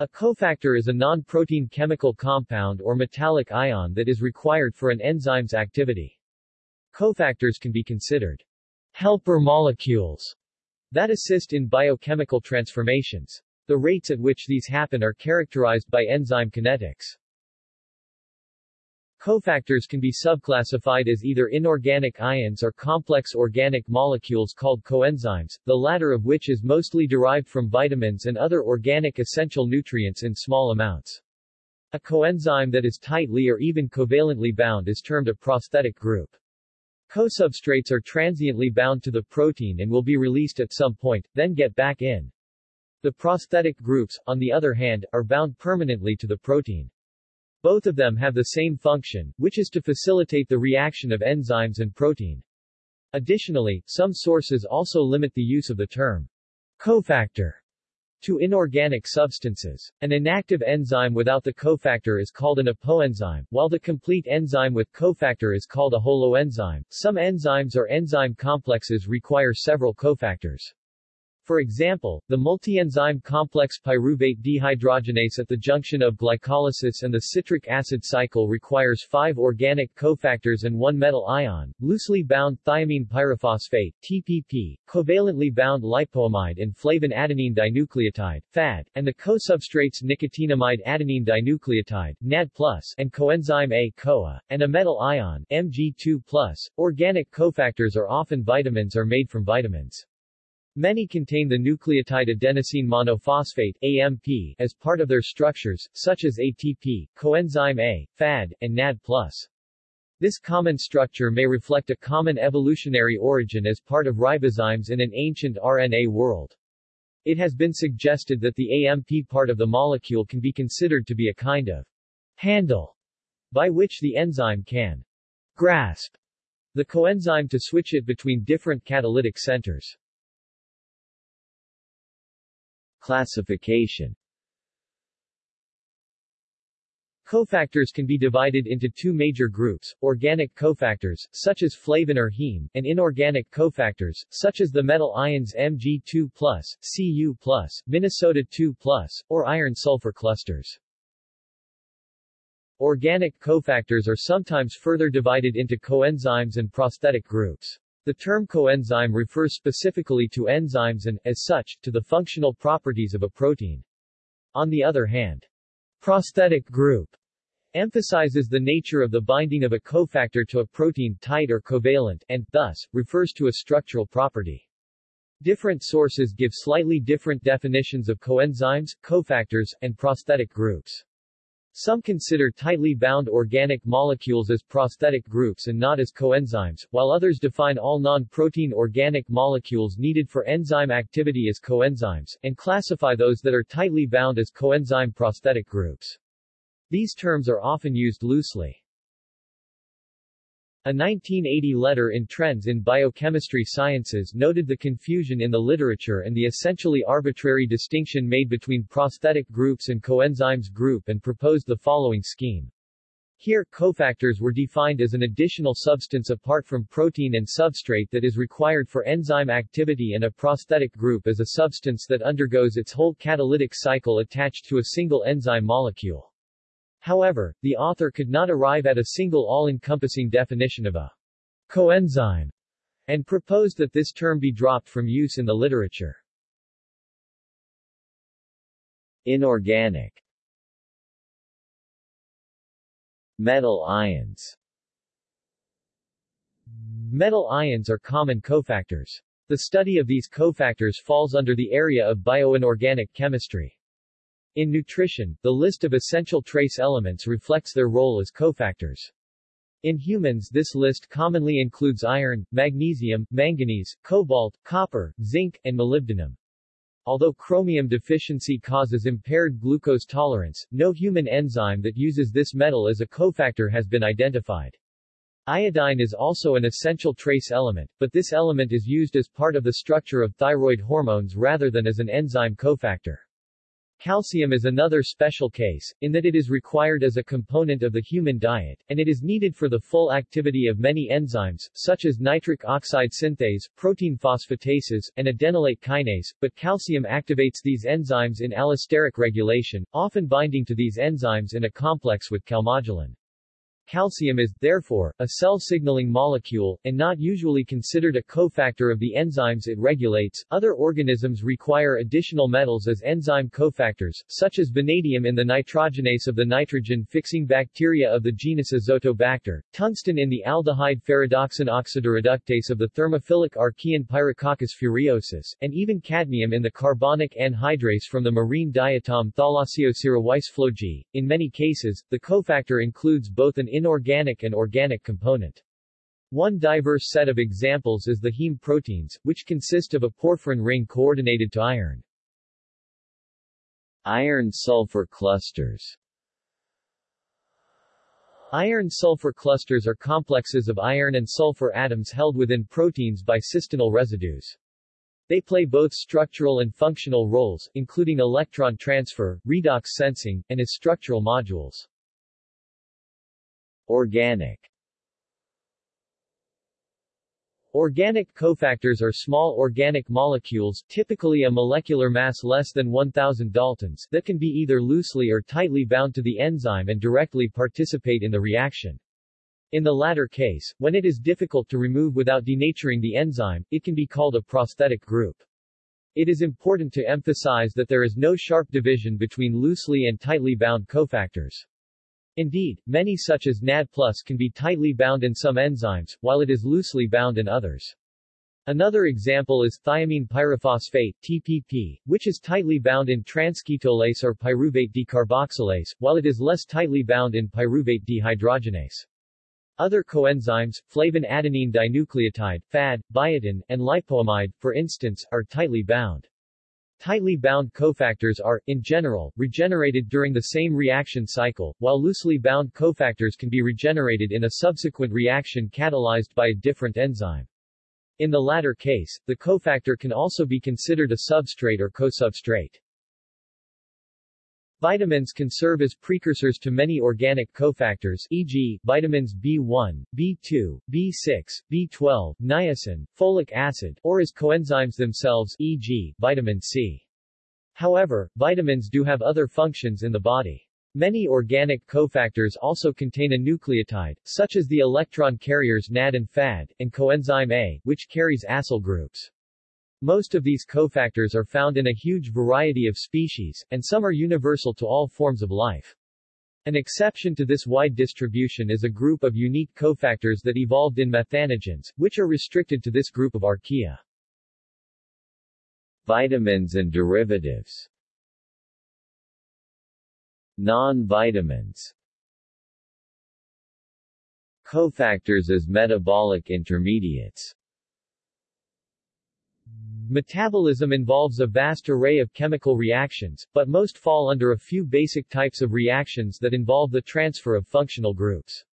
A cofactor is a non-protein chemical compound or metallic ion that is required for an enzyme's activity. Cofactors can be considered helper molecules that assist in biochemical transformations. The rates at which these happen are characterized by enzyme kinetics. Cofactors can be subclassified as either inorganic ions or complex organic molecules called coenzymes, the latter of which is mostly derived from vitamins and other organic essential nutrients in small amounts. A coenzyme that is tightly or even covalently bound is termed a prosthetic group. Cosubstrates are transiently bound to the protein and will be released at some point, then get back in. The prosthetic groups, on the other hand, are bound permanently to the protein. Both of them have the same function, which is to facilitate the reaction of enzymes and protein. Additionally, some sources also limit the use of the term cofactor to inorganic substances. An inactive enzyme without the cofactor is called an apoenzyme, while the complete enzyme with cofactor is called a holoenzyme. Some enzymes or enzyme complexes require several cofactors. For example, the multienzyme complex pyruvate dehydrogenase at the junction of glycolysis and the citric acid cycle requires five organic cofactors and one metal ion, loosely bound thiamine pyrophosphate TPP, covalently bound lipoamide and flavin adenine dinucleotide FAD, and the co-substrates nicotinamide adenine dinucleotide NAD+, and coenzyme A CoA, and a metal ion Mg2+. Organic cofactors are often vitamins or made from vitamins. Many contain the nucleotide adenosine monophosphate AMP as part of their structures, such as ATP, coenzyme A, FAD, and NAD+. This common structure may reflect a common evolutionary origin as part of ribozymes in an ancient RNA world. It has been suggested that the AMP part of the molecule can be considered to be a kind of handle by which the enzyme can grasp the coenzyme to switch it between different catalytic centers. Classification Cofactors can be divided into two major groups, organic cofactors, such as flavin or heme, and inorganic cofactors, such as the metal ions Mg2+, Cu+, Minnesota 2+, or iron-sulfur clusters. Organic cofactors are sometimes further divided into coenzymes and prosthetic groups. The term coenzyme refers specifically to enzymes and, as such, to the functional properties of a protein. On the other hand, prosthetic group emphasizes the nature of the binding of a cofactor to a protein tight or covalent, and, thus, refers to a structural property. Different sources give slightly different definitions of coenzymes, cofactors, and prosthetic groups. Some consider tightly bound organic molecules as prosthetic groups and not as coenzymes, while others define all non-protein organic molecules needed for enzyme activity as coenzymes, and classify those that are tightly bound as coenzyme prosthetic groups. These terms are often used loosely. A 1980 letter in Trends in Biochemistry Sciences noted the confusion in the literature and the essentially arbitrary distinction made between prosthetic groups and coenzymes group and proposed the following scheme. Here, cofactors were defined as an additional substance apart from protein and substrate that is required for enzyme activity and a prosthetic group as a substance that undergoes its whole catalytic cycle attached to a single enzyme molecule. However, the author could not arrive at a single all-encompassing definition of a coenzyme, and proposed that this term be dropped from use in the literature. Inorganic Metal ions Metal ions are common cofactors. The study of these cofactors falls under the area of bioinorganic chemistry. In nutrition, the list of essential trace elements reflects their role as cofactors. In humans this list commonly includes iron, magnesium, manganese, cobalt, copper, zinc, and molybdenum. Although chromium deficiency causes impaired glucose tolerance, no human enzyme that uses this metal as a cofactor has been identified. Iodine is also an essential trace element, but this element is used as part of the structure of thyroid hormones rather than as an enzyme cofactor. Calcium is another special case, in that it is required as a component of the human diet, and it is needed for the full activity of many enzymes, such as nitric oxide synthase, protein phosphatases, and adenylate kinase, but calcium activates these enzymes in allosteric regulation, often binding to these enzymes in a complex with calmodulin. Calcium is, therefore, a cell-signaling molecule, and not usually considered a cofactor of the enzymes it regulates. Other organisms require additional metals as enzyme cofactors, such as vanadium in the nitrogenase of the nitrogen-fixing bacteria of the genus Azotobacter, tungsten in the aldehyde ferredoxin oxidoreductase of the thermophilic archaean Pyrococcus furiosus, and even cadmium in the carbonic anhydrase from the marine diatom Thalassiosira weissflogi. In many cases, the cofactor includes both an inorganic and organic component. One diverse set of examples is the heme proteins, which consist of a porphyrin ring coordinated to iron. Iron-sulfur clusters Iron-sulfur clusters are complexes of iron and sulfur atoms held within proteins by cysteinyl residues. They play both structural and functional roles, including electron transfer, redox sensing, and as structural modules. Organic Organic cofactors are small organic molecules typically a molecular mass less than 1000 daltons that can be either loosely or tightly bound to the enzyme and directly participate in the reaction. In the latter case, when it is difficult to remove without denaturing the enzyme, it can be called a prosthetic group. It is important to emphasize that there is no sharp division between loosely and tightly bound cofactors. Indeed, many such as NAD+, can be tightly bound in some enzymes, while it is loosely bound in others. Another example is thiamine pyrophosphate TPP, which is tightly bound in transketolase or pyruvate decarboxylase, while it is less tightly bound in pyruvate dehydrogenase. Other coenzymes, flavin adenine dinucleotide, FAD, biotin, and lipoamide, for instance, are tightly bound. Tightly bound cofactors are, in general, regenerated during the same reaction cycle, while loosely bound cofactors can be regenerated in a subsequent reaction catalyzed by a different enzyme. In the latter case, the cofactor can also be considered a substrate or cosubstrate. Vitamins can serve as precursors to many organic cofactors e.g., vitamins B1, B2, B6, B12, niacin, folic acid, or as coenzymes themselves e.g., vitamin C. However, vitamins do have other functions in the body. Many organic cofactors also contain a nucleotide, such as the electron carriers NAD and FAD, and coenzyme A, which carries acyl groups. Most of these cofactors are found in a huge variety of species, and some are universal to all forms of life. An exception to this wide distribution is a group of unique cofactors that evolved in methanogens, which are restricted to this group of archaea. Vitamins and derivatives Non-vitamins Cofactors as metabolic intermediates Metabolism involves a vast array of chemical reactions, but most fall under a few basic types of reactions that involve the transfer of functional groups.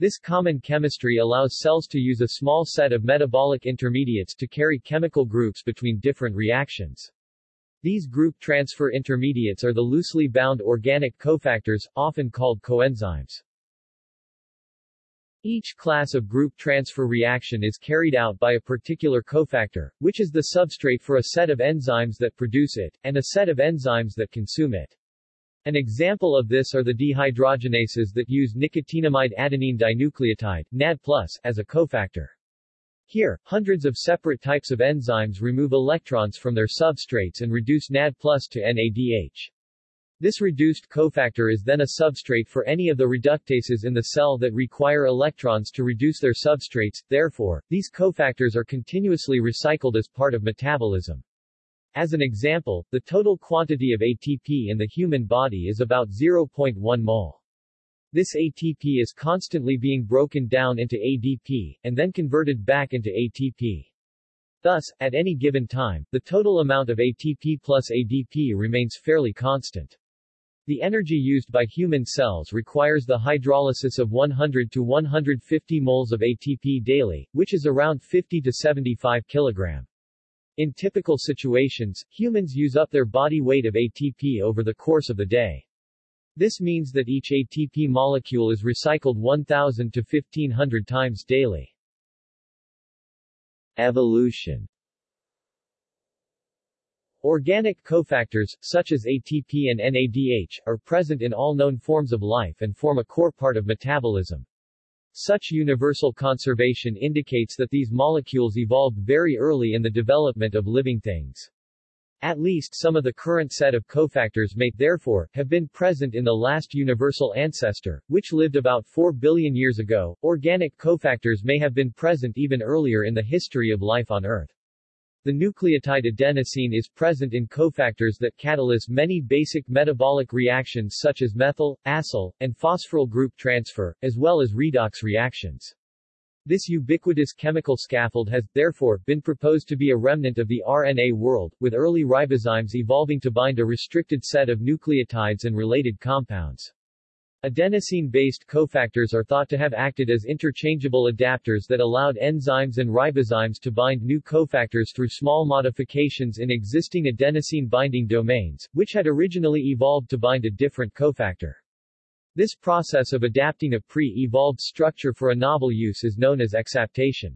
This common chemistry allows cells to use a small set of metabolic intermediates to carry chemical groups between different reactions. These group transfer intermediates are the loosely bound organic cofactors, often called coenzymes. Each class of group transfer reaction is carried out by a particular cofactor, which is the substrate for a set of enzymes that produce it, and a set of enzymes that consume it. An example of this are the dehydrogenases that use nicotinamide adenine dinucleotide NAD+, as a cofactor. Here, hundreds of separate types of enzymes remove electrons from their substrates and reduce NAD+, to NADH. This reduced cofactor is then a substrate for any of the reductases in the cell that require electrons to reduce their substrates, therefore, these cofactors are continuously recycled as part of metabolism. As an example, the total quantity of ATP in the human body is about 0.1 mol. This ATP is constantly being broken down into ADP, and then converted back into ATP. Thus, at any given time, the total amount of ATP plus ADP remains fairly constant. The energy used by human cells requires the hydrolysis of 100 to 150 moles of ATP daily, which is around 50 to 75 kg. In typical situations, humans use up their body weight of ATP over the course of the day. This means that each ATP molecule is recycled 1000 to 1500 times daily. Evolution Organic cofactors, such as ATP and NADH, are present in all known forms of life and form a core part of metabolism. Such universal conservation indicates that these molecules evolved very early in the development of living things. At least some of the current set of cofactors may, therefore, have been present in the last universal ancestor, which lived about 4 billion years ago. Organic cofactors may have been present even earlier in the history of life on Earth. The nucleotide adenosine is present in cofactors that catalyze many basic metabolic reactions such as methyl, acyl, and phosphoryl group transfer, as well as redox reactions. This ubiquitous chemical scaffold has, therefore, been proposed to be a remnant of the RNA world, with early ribozymes evolving to bind a restricted set of nucleotides and related compounds. Adenosine-based cofactors are thought to have acted as interchangeable adapters that allowed enzymes and ribozymes to bind new cofactors through small modifications in existing adenosine binding domains, which had originally evolved to bind a different cofactor. This process of adapting a pre-evolved structure for a novel use is known as exaptation.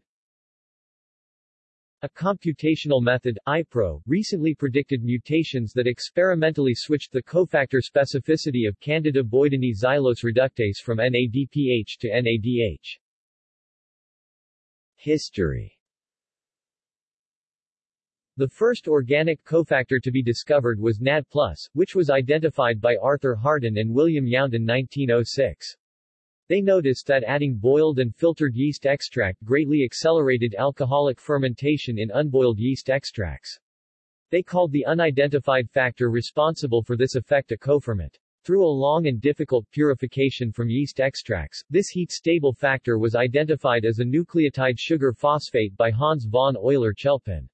A computational method, iPro, recently predicted mutations that experimentally switched the cofactor specificity of Candida boidinii xylose reductase from NADPH to NADH. History The first organic cofactor to be discovered was NAD+, which was identified by Arthur Harden and William Young in 1906. They noticed that adding boiled and filtered yeast extract greatly accelerated alcoholic fermentation in unboiled yeast extracts. They called the unidentified factor responsible for this effect a coferment. Through a long and difficult purification from yeast extracts, this heat-stable factor was identified as a nucleotide sugar phosphate by Hans von Euler-Chelpin.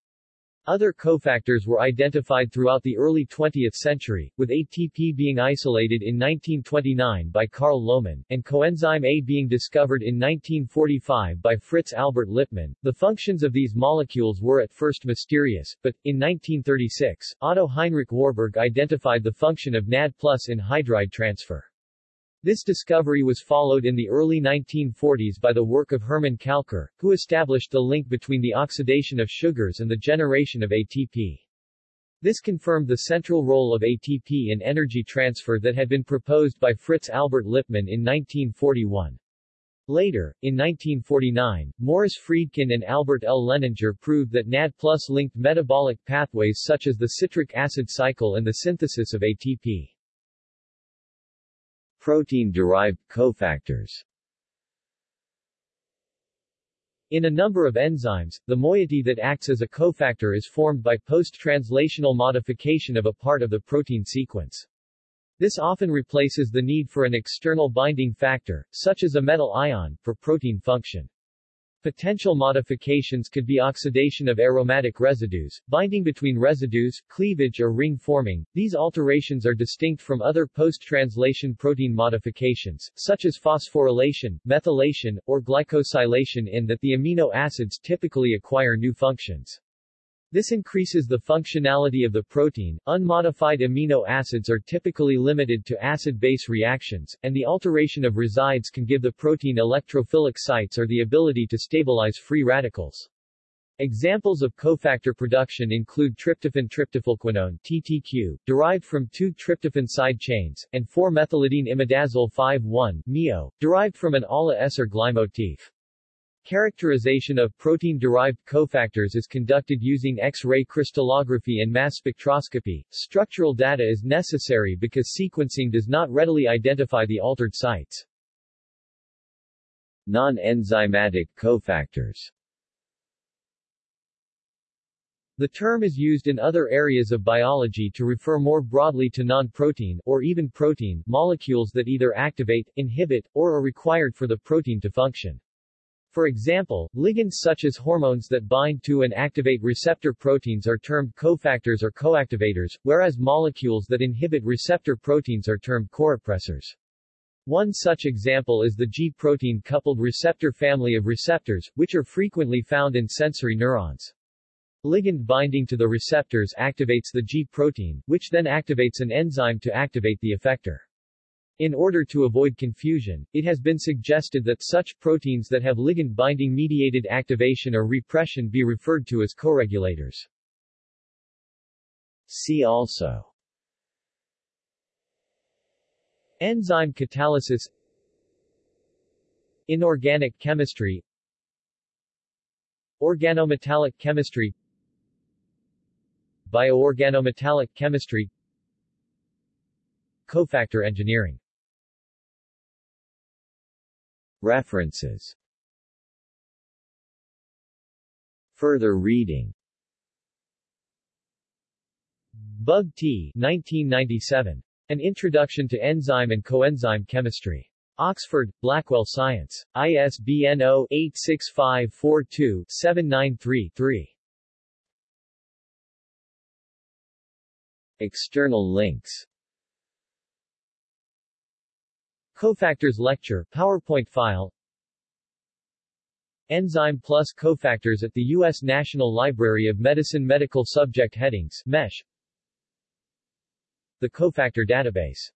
Other cofactors were identified throughout the early 20th century, with ATP being isolated in 1929 by Carl Lohmann, and coenzyme A being discovered in 1945 by Fritz Albert Lipmann. The functions of these molecules were at first mysterious, but, in 1936, Otto Heinrich Warburg identified the function of NAD plus in hydride transfer. This discovery was followed in the early 1940s by the work of Hermann Kalckar, who established the link between the oxidation of sugars and the generation of ATP. This confirmed the central role of ATP in energy transfer that had been proposed by Fritz Albert Lipmann in 1941. Later, in 1949, Morris Friedkin and Albert L. Lehninger proved that NAD plus linked metabolic pathways such as the citric acid cycle and the synthesis of ATP. Protein-derived cofactors In a number of enzymes, the moiety that acts as a cofactor is formed by post-translational modification of a part of the protein sequence. This often replaces the need for an external binding factor, such as a metal ion, for protein function. Potential modifications could be oxidation of aromatic residues, binding between residues, cleavage or ring forming. These alterations are distinct from other post-translation protein modifications, such as phosphorylation, methylation, or glycosylation in that the amino acids typically acquire new functions. This increases the functionality of the protein. Unmodified amino acids are typically limited to acid-base reactions, and the alteration of resides can give the protein electrophilic sites or the ability to stabilize free radicals. Examples of cofactor production include tryptophan tryptophylquinone TTQ, derived from two tryptophan side chains, and 4-methylidene imidazole 5-1 MIO, derived from an Ala-Ser-Gly motif. Characterization of protein-derived cofactors is conducted using X-ray crystallography and mass spectroscopy. Structural data is necessary because sequencing does not readily identify the altered sites. Non-enzymatic cofactors The term is used in other areas of biology to refer more broadly to non-protein, or even protein, molecules that either activate, inhibit, or are required for the protein to function. For example, ligands such as hormones that bind to and activate receptor proteins are termed cofactors or coactivators, whereas molecules that inhibit receptor proteins are termed corepressors. One such example is the G-protein coupled receptor family of receptors, which are frequently found in sensory neurons. Ligand binding to the receptors activates the G protein, which then activates an enzyme to activate the effector. In order to avoid confusion, it has been suggested that such proteins that have ligand binding mediated activation or repression be referred to as coregulators. See also. Enzyme catalysis. Inorganic chemistry. Organometallic chemistry. Bioorganometallic chemistry. Cofactor engineering References Further reading Bugg T. 1997. An Introduction to Enzyme and Coenzyme Chemistry. Oxford, Blackwell Science. ISBN 0-86542-793-3. External links Cofactors Lecture PowerPoint file Enzyme plus cofactors at the U.S. National Library of Medicine Medical Subject Headings MESH The Cofactor Database